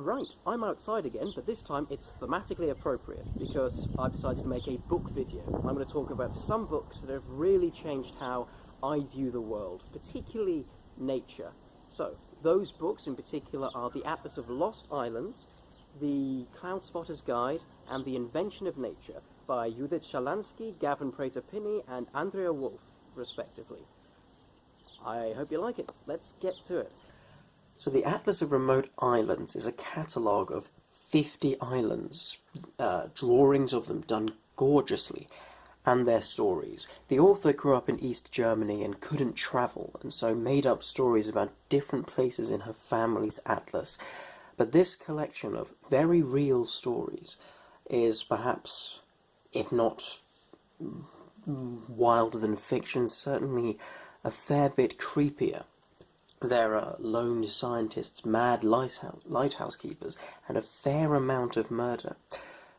Right, I'm outside again, but this time it's thematically appropriate because I've decided to make a book video. I'm going to talk about some books that have really changed how I view the world, particularly nature. So, those books in particular are The Atlas of Lost Islands, The Cloud Spotter's Guide, and The Invention of Nature by Judith Schalansky, Gavin Pretor-Pinney, and Andrea Wulf, respectively. I hope you like it. Let's get to it. So the Atlas of Remote Islands is a catalogue of 50 islands, uh, drawings of them done gorgeously, and their stories. The author grew up in East Germany and couldn't travel, and so made up stories about different places in her family's atlas. But this collection of very real stories is perhaps, if not wilder than fiction, certainly a fair bit creepier there are lone scientists, mad lighthouse, lighthouse keepers, and a fair amount of murder.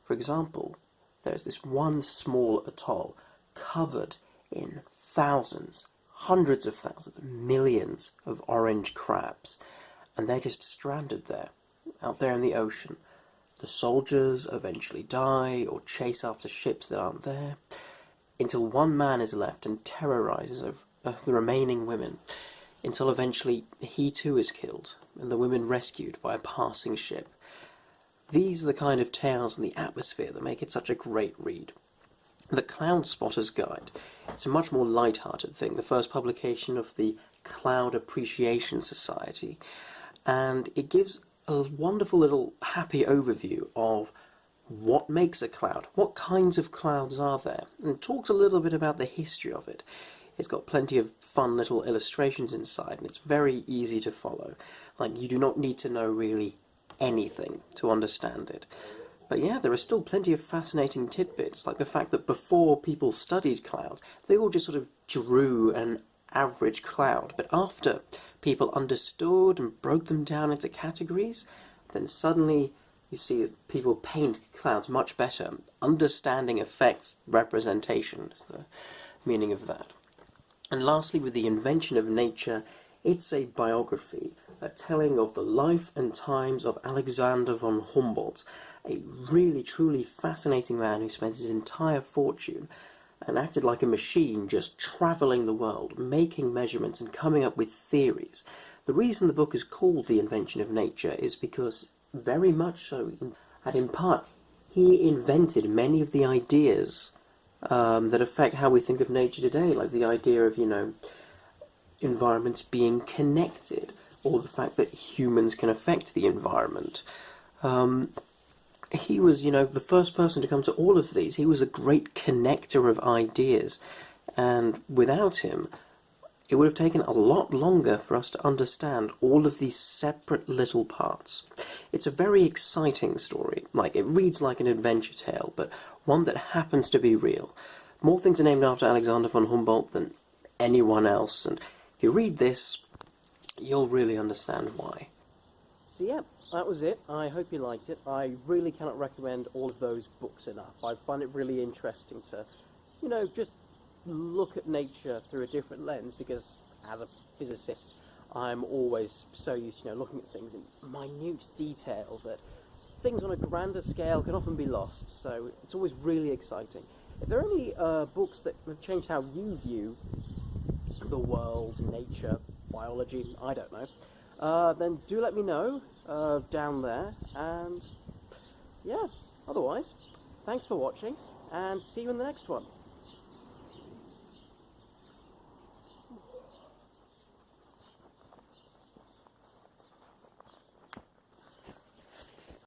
For example, there's this one small atoll covered in thousands, hundreds of thousands, millions of orange crabs, and they're just stranded there, out there in the ocean. The soldiers eventually die or chase after ships that aren't there, until one man is left and terrorizes the remaining women until eventually he too is killed and the women rescued by a passing ship. These are the kind of tales and the atmosphere that make it such a great read. The Cloud Spotter's Guide. It's a much more light-hearted thing, the first publication of the Cloud Appreciation Society, and it gives a wonderful little happy overview of what makes a cloud, what kinds of clouds are there, and talks a little bit about the history of it. It's got plenty of fun little illustrations inside, and it's very easy to follow. Like, you do not need to know really anything to understand it. But yeah, there are still plenty of fascinating tidbits, like the fact that before people studied clouds, they all just sort of drew an average cloud. But after people understood and broke them down into categories, then suddenly you see people paint clouds much better. Understanding affects representation, is the meaning of that. And lastly, with the invention of nature, it's a biography, a telling of the life and times of Alexander von Humboldt, a really truly fascinating man who spent his entire fortune and acted like a machine just travelling the world, making measurements and coming up with theories. The reason the book is called The Invention of Nature is because, very much so, and in part, he invented many of the ideas um, that affect how we think of nature today, like the idea of, you know, environments being connected, or the fact that humans can affect the environment. Um, he was, you know, the first person to come to all of these. He was a great connector of ideas, and without him, it would have taken a lot longer for us to understand all of these separate little parts. It's a very exciting story. Like, it reads like an adventure tale, but one that happens to be real. More things are named after Alexander von Humboldt than anyone else, and if you read this, you'll really understand why. So yeah, that was it. I hope you liked it. I really cannot recommend all of those books enough. I find it really interesting to, you know, just look at nature through a different lens because as a physicist, I'm always so used to you know, looking at things in minute detail that things on a grander scale can often be lost, so it's always really exciting. If there are any uh, books that have changed how you view the world, nature, biology, I don't know, uh, then do let me know uh, down there, and yeah, otherwise, thanks for watching, and see you in the next one.